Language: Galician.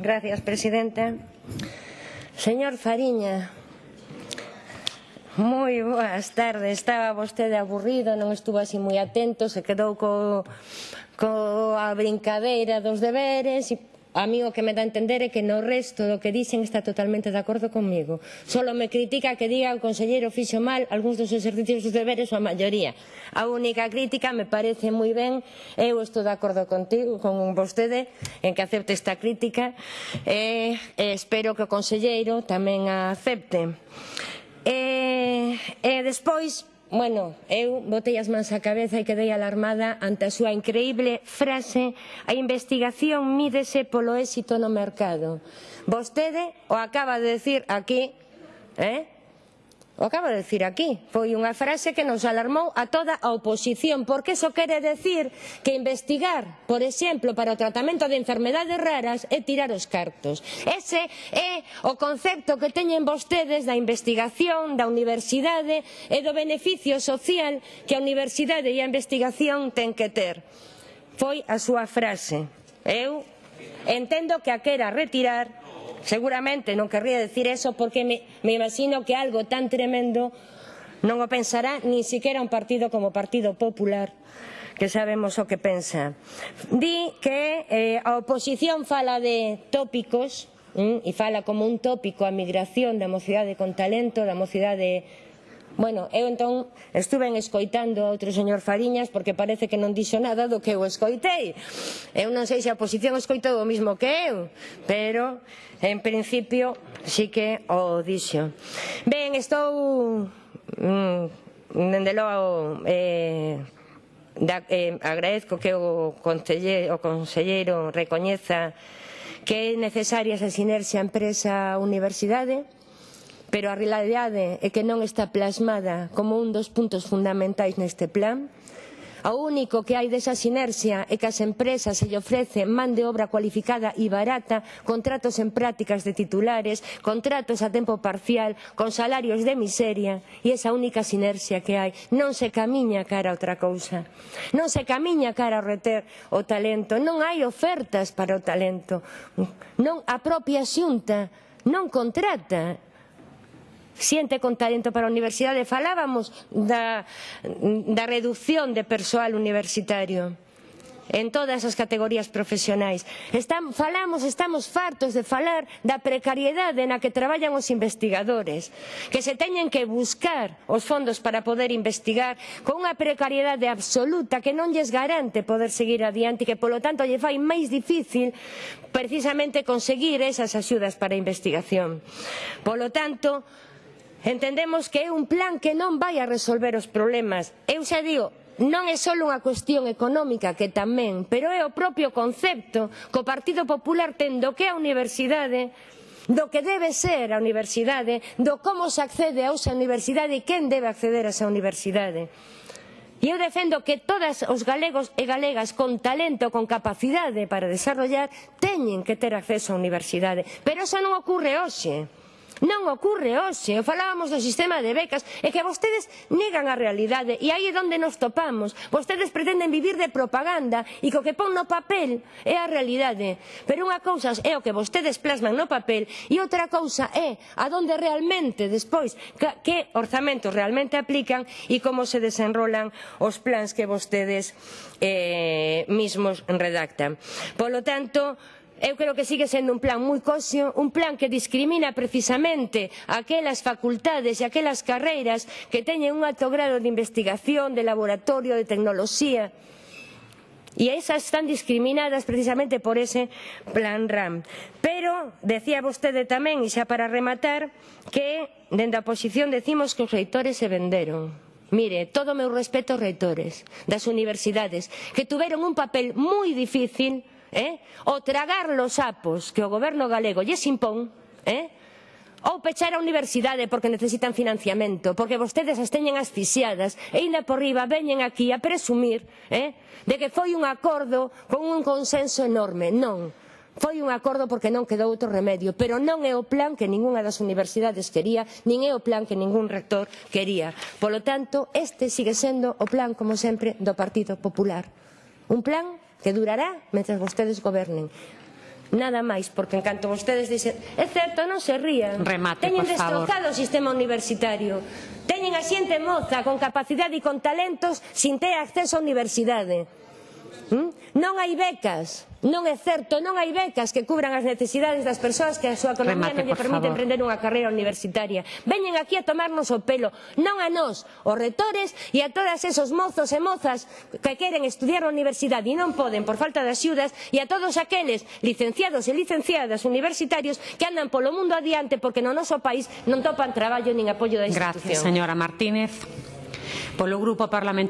Gracias, presidenta. Señor Fariña, moi boas tardes. Estaba vostede aburrido, non estuvo así moi atento, se quedou co, co a brincadeira dos deberes e A mí o que me dá a entender é que no resto do que dixen está totalmente de acordo comigo. Solo me critica que diga o conselleiro fixo mal algúns dos exercicios dos deberes ou a maioría. A única crítica me parece moi ben, eu estou de acordo contigo, con vostede, en que acepte esta crítica, e, e espero que o conselleiro tamén a acepte. E, e despois, Bueno, eu botei as mans á cabeza e quedei alarmada ante a súa increíble frase a investigación mídese polo éxito no mercado. Vostede o acaba de decir aquí, eh? O acabo de decir aquí, foi unha frase que nos alarmou a toda a oposición, porque eso quere decir que investigar, por exemplo, para o tratamento de enfermedades raras é tirar os cartos. Ese é o concepto que teñen vostedes da investigación, da universidade e do beneficio social que a universidade e a investigación ten que ter. Foi a súa frase. Eu entendo que a quera retirar Seguramente non querría decir eso porque me, me imagino que algo tan tremendo non o pensará ni siquiera un partido como o Partido Popular que sabemos o que pensa. Di que eh, a oposición fala de tópicos mm, e fala como un tópico a migración da mocidade con talento, da mocidade Bueno, eu entón estuve escoitando a outro señor Fariñas porque parece que non dixo nada do que eu escoitei. Eu non sei se a oposición escoitou o mismo que eu, pero en principio sí que o dixo. Ben, estou mm, dende logo eh, da, eh, agradezco que o, conselle, o conselleiro recoñeza que é necesaria esa sinerxia empresa-universidade, pero a realidade é que non está plasmada como un dos puntos fundamentais neste plan. O único que hai desa sinerxia é que as empresas se lle ofrece man de obra cualificada e barata, contratos en prácticas de titulares, contratos a tempo parcial, con salarios de miseria, e esa única sinerxia que hai. Non se camiña cara a outra cousa. Non se camiña cara a reter o talento. Non hai ofertas para o talento. Non a propia xunta non contrata xente con talento para a universidade. Falábamos da, da reducción de persoal universitario en todas as categorías profesionais. Estamos, falamos, estamos fartos de falar da precariedade na que traballan os investigadores, que se teñen que buscar os fondos para poder investigar con unha precariedade absoluta que non lles garante poder seguir adiante e que polo tanto lle fai máis difícil precisamente conseguir esas axudas para a investigación. Polo tanto, Entendemos que é un plan que non vai a resolver os problemas. Eu xa digo, non é só unha cuestión económica que tamén, pero é o propio concepto que o Partido Popular ten do que é a universidade do que debe ser a universidade, do como se accede a esa universidade e quen debe acceder a esa universidade. E eu defendo que todas os galegos e galegas con talento, con capacidade para desarrollar, teñen que ter acceso á universidade. Pero eso non ocorre hoxe. Non ocorre hoxe, falábamos do sistema de becas, é que vostedes negan a realidade e aí é onde nos topamos. Vostedes pretenden vivir de propaganda e co que pon no papel é a realidade. Pero unha cousa é o que vostedes plasman no papel e outra cousa é a donde realmente despois que orzamentos realmente aplican e como se desenrolan os plans que vostedes eh, mismos redactan. Polo tanto, eu creo que sigue sendo un plan moi cosio, un plan que discrimina precisamente aquelas facultades e aquelas carreiras que teñen un alto grado de investigación, de laboratorio, de tecnoloxía. E esas están discriminadas precisamente por ese plan RAM. Pero, decía vostede tamén, e xa para rematar, que dende a oposición decimos que os reitores se venderon. Mire, todo o meu respeto aos reitores das universidades, que tuveron un papel moi difícil eh? o tragar los sapos que o goberno galego lles impón, eh? ou pechar a universidade porque necesitan financiamento, porque vostedes as teñen asfixiadas e ainda por riba veñen aquí a presumir eh, de que foi un acordo con un consenso enorme. Non, foi un acordo porque non quedou outro remedio, pero non é o plan que ningunha das universidades quería, nin é o plan que ningún rector quería. Polo tanto, este sigue sendo o plan, como sempre, do Partido Popular. Un plan que durará mentre vostedes gobernen. Nada máis, porque en canto vostedes dicen É certo, non se rían Remate, Teñen destrozado favor. o sistema universitario Teñen a xente moza con capacidade e con talentos Sin ter acceso á universidade Hm? Non hai becas, non é certo, non hai becas que cubran as necesidades das persoas que a súa economía Remate, non lle permite favor. emprender unha carreira universitaria. Veñen aquí a tomarnos o pelo, non a nós, os retores e a todas esos mozos e mozas que queren estudiar na universidade e non poden por falta de axudas e a todos aqueles licenciados e licenciadas universitarios que andan polo mundo adiante porque no noso país non topan traballo nin apoio da institución. Gracias, señora Martínez. Polo Grupo Parlamentario